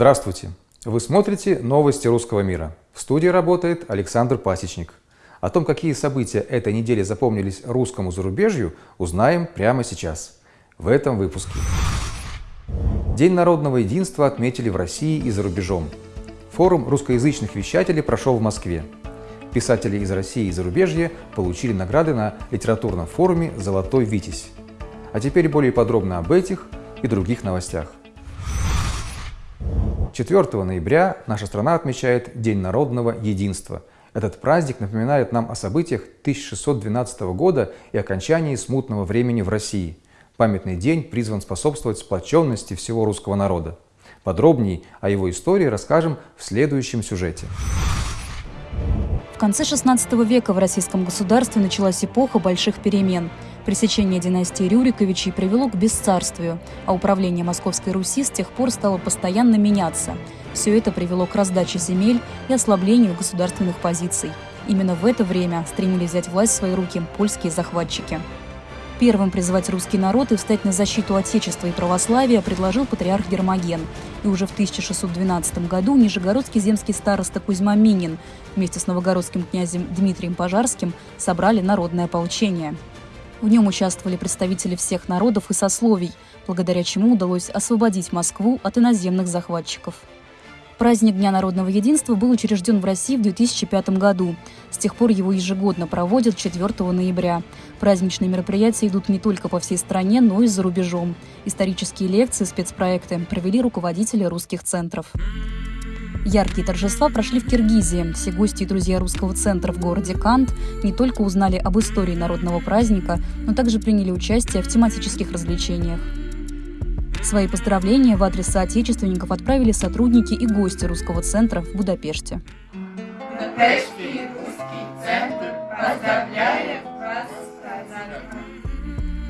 Здравствуйте! Вы смотрите «Новости русского мира». В студии работает Александр Пасечник. О том, какие события этой недели запомнились русскому зарубежью, узнаем прямо сейчас, в этом выпуске. День народного единства отметили в России и за рубежом. Форум русскоязычных вещателей прошел в Москве. Писатели из России и зарубежья получили награды на литературном форуме «Золотой Витязь». А теперь более подробно об этих и других новостях. 4 ноября наша страна отмечает День народного единства. Этот праздник напоминает нам о событиях 1612 года и окончании смутного времени в России. Памятный день призван способствовать сплоченности всего русского народа. Подробнее о его истории расскажем в следующем сюжете. В конце XVI века в российском государстве началась эпоха больших перемен – Пресечение династии Рюриковичей привело к бесцарствию, а управление Московской Руси с тех пор стало постоянно меняться. Все это привело к раздаче земель и ослаблению государственных позиций. Именно в это время стремились взять власть в свои руки польские захватчики. Первым призывать русский народ и встать на защиту Отечества и православия предложил патриарх Гермоген. И уже в 1612 году нижегородский земский староста Кузьма Минин вместе с новогородским князем Дмитрием Пожарским собрали народное ополчение. В нем участвовали представители всех народов и сословий, благодаря чему удалось освободить Москву от иноземных захватчиков. Праздник Дня народного единства был учрежден в России в 2005 году. С тех пор его ежегодно проводят 4 ноября. Праздничные мероприятия идут не только по всей стране, но и за рубежом. Исторические лекции, спецпроекты провели руководители русских центров. Яркие торжества прошли в Киргизии. Все гости и друзья русского центра в городе Кант не только узнали об истории народного праздника, но также приняли участие в тематических развлечениях. Свои поздравления в адрес соотечественников отправили сотрудники и гости русского центра в Будапеште. Будапештский русский центр поздравляет!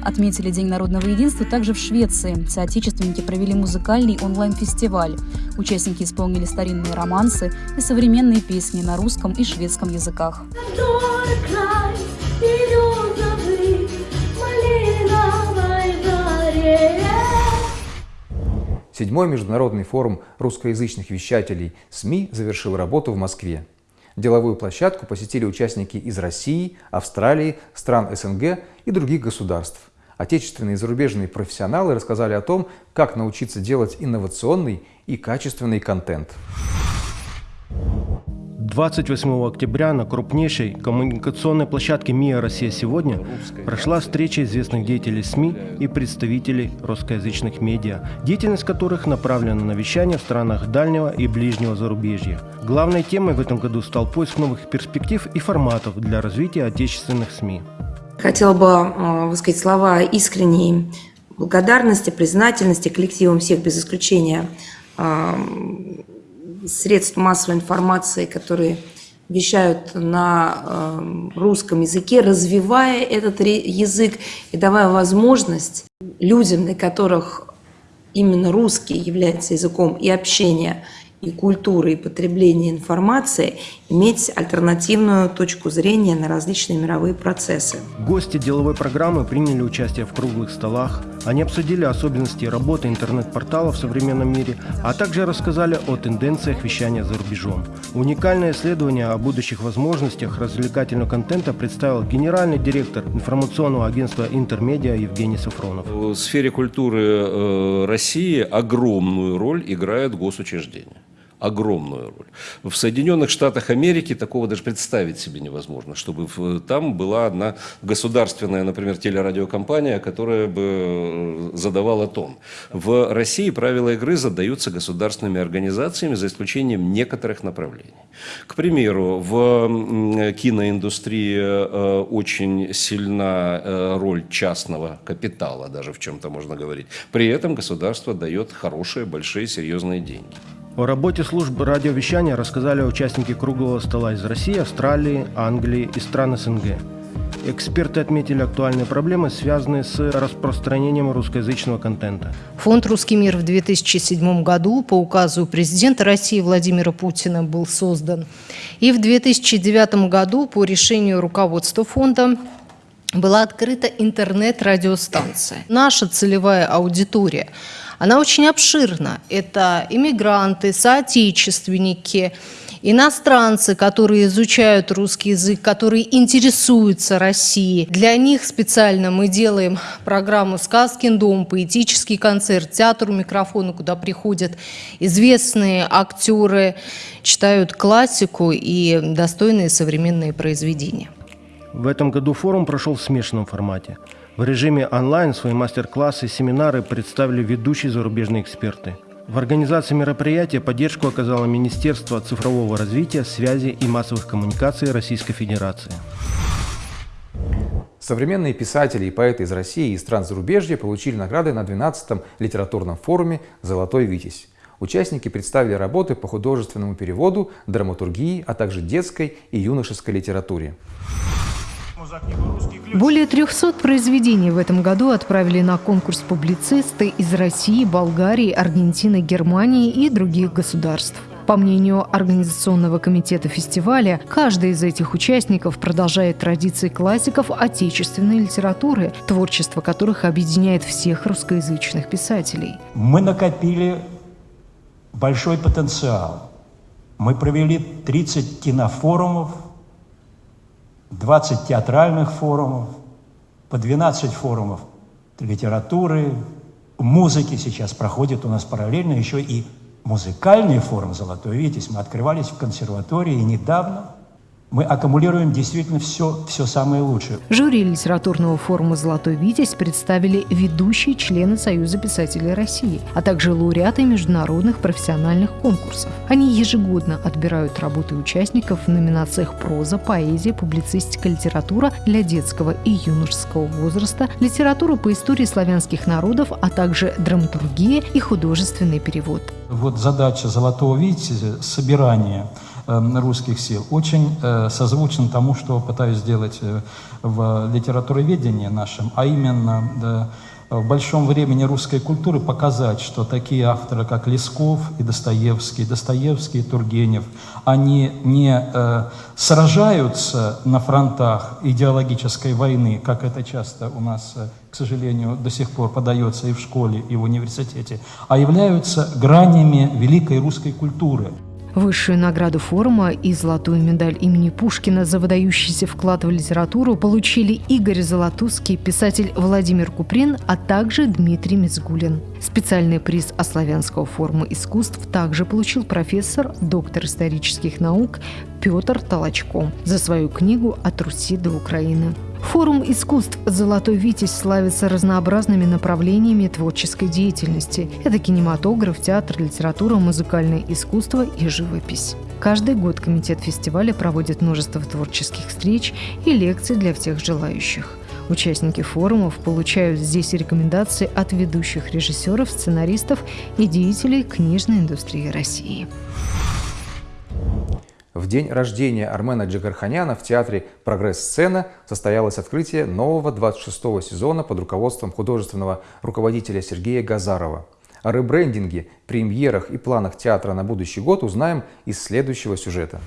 Отметили День народного единства также в Швеции. Соотечественники провели музыкальный онлайн-фестиваль. Участники исполнили старинные романсы и современные песни на русском и шведском языках. Седьмой международный форум русскоязычных вещателей СМИ завершил работу в Москве. Деловую площадку посетили участники из России, Австралии, стран СНГ и других государств. Отечественные и зарубежные профессионалы рассказали о том, как научиться делать инновационный и качественный контент. 28 октября на крупнейшей коммуникационной площадке МИА «Россия сегодня» прошла встреча известных деятелей СМИ и представителей русскоязычных медиа, деятельность которых направлена на вещание в странах дальнего и ближнего зарубежья. Главной темой в этом году стал поиск новых перспектив и форматов для развития отечественных СМИ. Хотела бы э, высказать слова искренней благодарности, признательности коллективам всех без исключения э, средств массовой информации, которые вещают на э, русском языке, развивая этот язык и давая возможность людям, для которых именно русский является языком и общения, и культуры, и потребления информации, иметь альтернативную точку зрения на различные мировые процессы. Гости деловой программы приняли участие в круглых столах. Они обсудили особенности работы интернет-портала в современном мире, а также рассказали о тенденциях вещания за рубежом. Уникальное исследование о будущих возможностях развлекательного контента представил генеральный директор информационного агентства «Интермедиа» Евгений Сафронов. В сфере культуры э, России огромную роль играют госучреждения огромную роль. В Соединенных Штатах Америки такого даже представить себе невозможно, чтобы там была одна государственная, например, телерадиокомпания, которая бы э, задавала тон. В России правила игры задаются государственными организациями за исключением некоторых направлений. К примеру, в киноиндустрии э, очень сильна э, роль частного капитала, даже в чем-то можно говорить. При этом государство дает хорошие, большие, серьезные деньги. О работе служб радиовещания рассказали участники круглого стола из России, Австралии, Англии и стран СНГ. Эксперты отметили актуальные проблемы, связанные с распространением русскоязычного контента. Фонд «Русский мир» в 2007 году по указу президента России Владимира Путина был создан. И в 2009 году по решению руководства фонда была открыта интернет-радиостанция. Наша целевая аудитория, она очень обширна. Это иммигранты, соотечественники, иностранцы, которые изучают русский язык, которые интересуются Россией. Для них специально мы делаем программу «Сказкин дом», поэтический концерт, театр у микрофона, куда приходят известные актеры, читают классику и достойные современные произведения. В этом году форум прошел в смешанном формате. В режиме онлайн свои мастер-классы и семинары представили ведущие зарубежные эксперты. В организации мероприятия поддержку оказало Министерство цифрового развития, связи и массовых коммуникаций Российской Федерации. Современные писатели и поэты из России и стран зарубежья получили награды на 12-м литературном форуме «Золотой Витязь». Участники представили работы по художественному переводу, драматургии, а также детской и юношеской литературе. Более 300 произведений в этом году отправили на конкурс публицисты из России, Болгарии, Аргентины, Германии и других государств. По мнению Организационного комитета фестиваля, каждый из этих участников продолжает традиции классиков отечественной литературы, творчество которых объединяет всех русскоязычных писателей. Мы накопили большой потенциал. Мы провели 30 кинофорумов, 20 театральных форумов, по 12 форумов литературы, музыки сейчас проходит у нас параллельно еще и музыкальный форум «Золотой Витязь». Мы открывались в консерватории недавно – мы аккумулируем действительно все, все самое лучшее. Жюри литературного форума «Золотой Витязь» представили ведущие члены Союза писателей России, а также лауреаты международных профессиональных конкурсов. Они ежегодно отбирают работы участников в номинациях проза, поэзия, публицистика, литература для детского и юношеского возраста, литература по истории славянских народов, а также драматургия и художественный перевод. Вот задача «Золотого Витязя» – собирание – русских сил, очень э, созвучен тому, что пытаюсь сделать э, в литературоведении нашем, а именно в большом времени русской культуры показать, что такие авторы, как Лесков и Достоевский, Достоевский и Тургенев, они не э, сражаются на фронтах идеологической войны, как это часто у нас, э, к сожалению, до сих пор подается и в школе, и в университете, а являются гранями великой русской культуры. Высшую награду форума и золотую медаль имени Пушкина за выдающийся вклад в литературу получили Игорь Золотузский, писатель Владимир Куприн, а также Дмитрий Мизгулин. Специальный приз Ославянского форума искусств также получил профессор, доктор исторических наук Петр Толочко за свою книгу «От Руси до Украины». Форум искусств «Золотой Витязь» славится разнообразными направлениями творческой деятельности. Это кинематограф, театр, литература, музыкальное искусство и живопись. Каждый год комитет фестиваля проводит множество творческих встреч и лекций для всех желающих. Участники форумов получают здесь рекомендации от ведущих режиссеров, сценаристов и деятелей книжной индустрии России. В день рождения Армена Джигарханяна в театре «Прогресс-сцена» состоялось открытие нового 26-го сезона под руководством художественного руководителя Сергея Газарова. О ребрендинге, премьерах и планах театра на будущий год узнаем из следующего сюжета.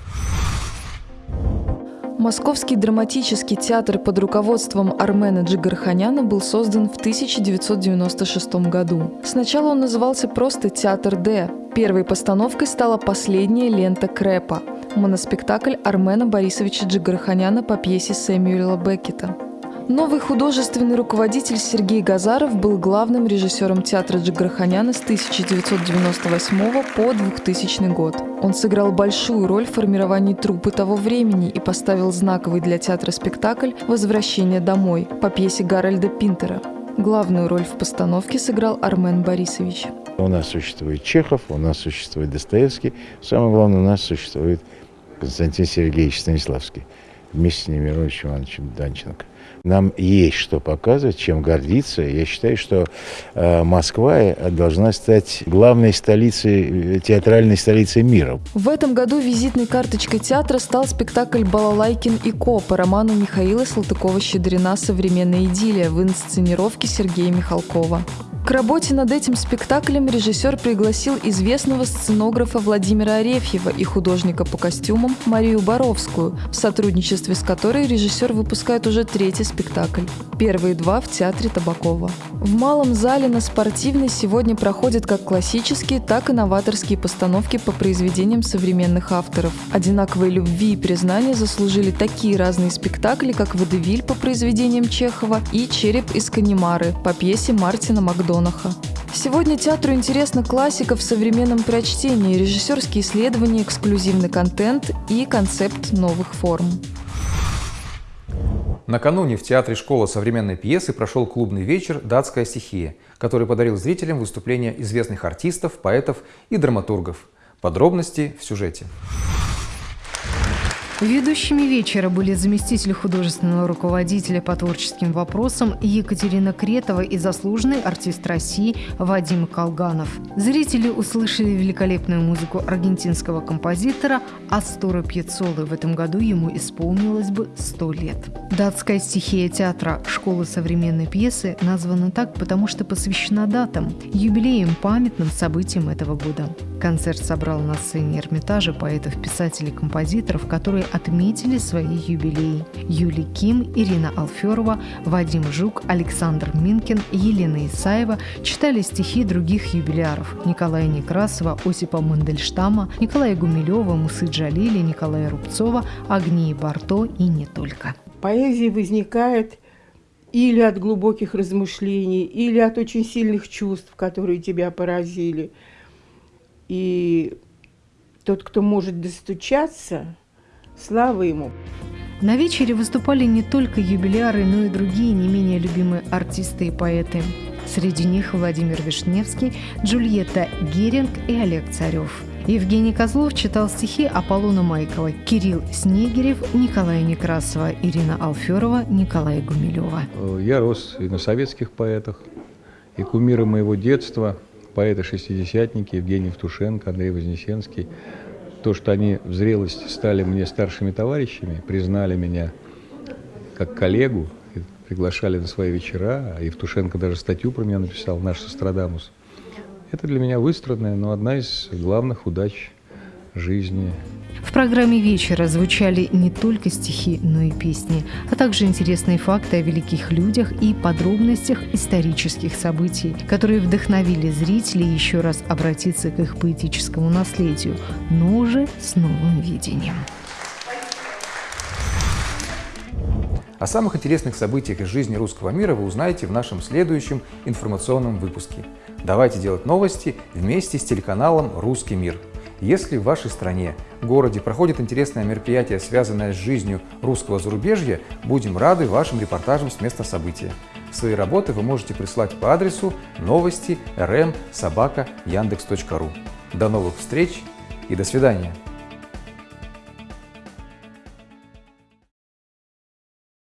Московский драматический театр под руководством Армена Джигарханяна был создан в 1996 году. Сначала он назывался просто «Театр Д». Первой постановкой стала последняя лента Крэпа – моноспектакль Армена Борисовича Джигарханяна по пьесе Сэмюэла Беккета. Новый художественный руководитель Сергей Газаров был главным режиссером театра Джигарханяна с 1998 по 2000 год. Он сыграл большую роль в формировании труппы того времени и поставил знаковый для театра спектакль «Возвращение домой» по пьесе Гарольда Пинтера. Главную роль в постановке сыграл Армен Борисович. У нас существует Чехов, у нас существует Достоевский, самое главное, у нас существует Константин Сергеевич Станиславский вместе с Немировичем Ивановичем Данченко. Нам есть что показывать, чем гордиться. Я считаю, что э, Москва э, должна стать главной столицей, э, театральной столицей мира. В этом году визитной карточкой театра стал спектакль «Балалайкин и Ко» по роману Михаила Салтыкова-Щедрина «Современная идиллия» в инсценировке Сергея Михалкова. К работе над этим спектаклем режиссер пригласил известного сценографа Владимира Арефьева и художника по костюмам Марию Боровскую, в сотрудничестве с которой режиссер выпускает уже третий спектакль. Первые два в театре Табакова. В малом зале на спортивной сегодня проходят как классические, так и новаторские постановки по произведениям современных авторов. Одинаковой любви и признания заслужили такие разные спектакли, как «Водевиль» по произведениям Чехова и «Череп из Канемары» по пьесе Мартина Макдональда. Донаха. Сегодня театру интересна классика в современном прочтении, режиссерские исследования, эксклюзивный контент и концепт новых форм. Накануне в Театре школа современной пьесы прошел клубный вечер «Датская стихия», который подарил зрителям выступления известных артистов, поэтов и драматургов. Подробности в сюжете. Ведущими вечера были заместитель художественного руководителя по творческим вопросам Екатерина Кретова и заслуженный артист России Вадим Колганов. Зрители услышали великолепную музыку аргентинского композитора Астора Пьецолы. В этом году ему исполнилось бы 100 лет. Датская стихия театра «Школа современной пьесы» названа так, потому что посвящена датам, юбилеям, памятным событиям этого года. Концерт собрал на сцене Эрмитажа поэтов, писателей, композиторов, которые отметили свои юбилеи. Юлий Ким, Ирина Алферова, Вадим Жук, Александр Минкин, Елена Исаева читали стихи других юбиляров – Николая Некрасова, Осипа Мандельштама, Николая Гумилева, Мусы Джалили, Николая Рубцова, Агнии Барто и не только. Поэзия возникает или от глубоких размышлений, или от очень сильных чувств, которые тебя поразили. И тот, кто может достучаться, Слава ему! На вечере выступали не только юбиляры, но и другие не менее любимые артисты и поэты. Среди них Владимир Вишневский, Джульетта Геринг и Олег Царев. Евгений Козлов читал стихи Аполлона Майкова, Кирилл Снегирев, Николая Некрасова, Ирина Алферова, Николая Гумилева. Я рос и на советских поэтах, и кумиры моего детства, поэты-шестидесятники Евгений Евтушенко, Андрей Вознесенский – то, что они в зрелости стали мне старшими товарищами, признали меня как коллегу, приглашали на свои вечера, а Евтушенко даже статью про меня написал, наш Сострадамус. Это для меня выстроенная, но одна из главных удач жизни. В программе вечера звучали не только стихи, но и песни, а также интересные факты о великих людях и подробностях исторических событий, которые вдохновили зрителей еще раз обратиться к их поэтическому наследию, но уже с новым видением. О самых интересных событиях из жизни русского мира вы узнаете в нашем следующем информационном выпуске. Давайте делать новости вместе с телеканалом «Русский мир». Если в вашей стране, городе проходит интересное мероприятие, связанное с жизнью русского зарубежья, будем рады вашим репортажам с места события. Свои работы вы можете прислать по адресу новости rm. До новых встреч и до свидания!